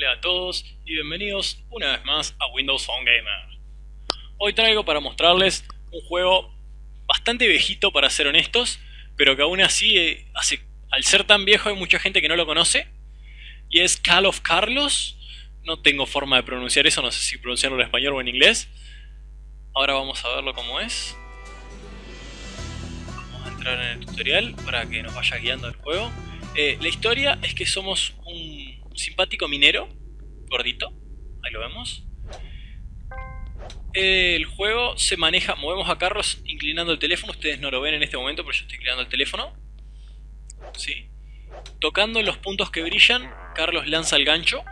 Hola a todos y bienvenidos una vez más a Windows Phone Gamer. Hoy traigo para mostrarles un juego bastante viejito para ser honestos, pero que aún así, eh, al ser tan viejo hay mucha gente que no lo conoce, y es Call of Carlos. No tengo forma de pronunciar eso, no sé si pronunciarlo en español o en inglés. Ahora vamos a verlo como es. Vamos a entrar en el tutorial para que nos vaya guiando el juego. Eh, la historia es que somos un simpático minero, gordito, ahí lo vemos. El juego se maneja, movemos a Carlos inclinando el teléfono, ustedes no lo ven en este momento, pero yo estoy inclinando el teléfono. ¿Sí? Tocando los puntos que brillan, Carlos lanza el gancho,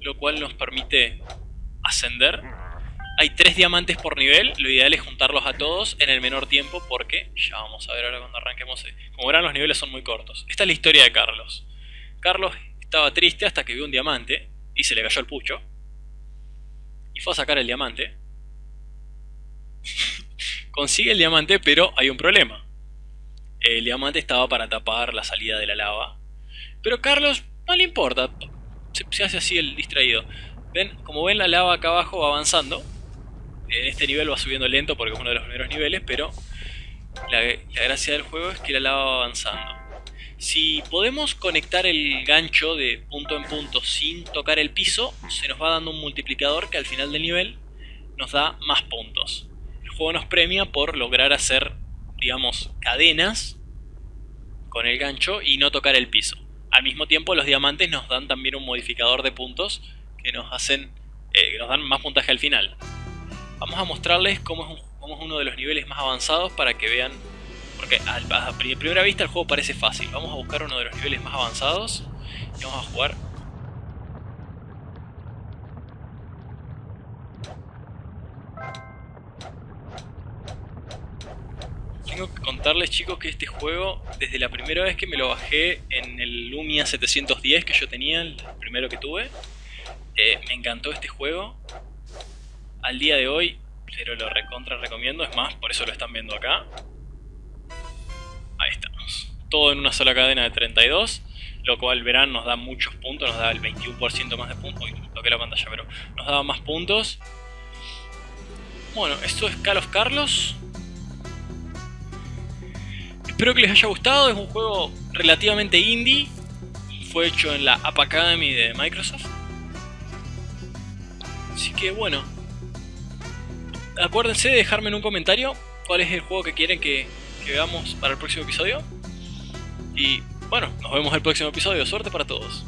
lo cual nos permite ascender. Hay tres diamantes por nivel, lo ideal es juntarlos a todos en el menor tiempo porque, ya vamos a ver ahora cuando arranquemos, como verán los niveles son muy cortos. Esta es la historia de Carlos. Carlos estaba triste hasta que vio un diamante y se le cayó el pucho. Y fue a sacar el diamante. Consigue el diamante, pero hay un problema. El diamante estaba para tapar la salida de la lava. Pero Carlos no le importa. Se, hace así el distraído. ¿Ven? Como ven, la lava acá abajo va avanzando. En este nivel va subiendo lento porque es uno de los primeros niveles, pero la, la gracia del juego es que la lava va avanzando. Si podemos conectar el gancho de punto en punto sin tocar el piso, se nos va dando un multiplicador que al final del nivel nos da más puntos. El juego nos premia por lograr hacer, digamos, cadenas con el gancho y no tocar el piso. Al mismo tiempo los diamantes nos dan también un modificador de puntos que nos hacen eh, nos dan más puntaje al final. Vamos a mostrarles cómo cómo es uno de los niveles más avanzados para que vean porque a, primera vista el juego parece fácil. Vamos a buscar uno de los niveles más avanzados y vamos a jugar. Tengo que contarles chicos que este juego, desde la primera vez que me lo bajé en el Lumia 710 que yo tenía, el primero que tuve, eh, me encantó este juego. Al día de hoy, pero lo recontra recomiendo, es más, por eso lo están viendo acá todo en una sola cadena de 32, lo cual verán nos da muchos puntos, nos da el 21% más de puntos, Uy, toqué la pantalla, pero nos daba más puntos. Bueno, esto es Call of Carlos. Espero que les haya gustado, es un juego relativamente indie, fue hecho en la App Academy de Microsoft. Así que bueno, acuérdense de dejarme en un comentario cuál es el juego que quieren que, que veamos para el próximo episodio. Y bueno, nos vemos el próximo episodio. Suerte para todos.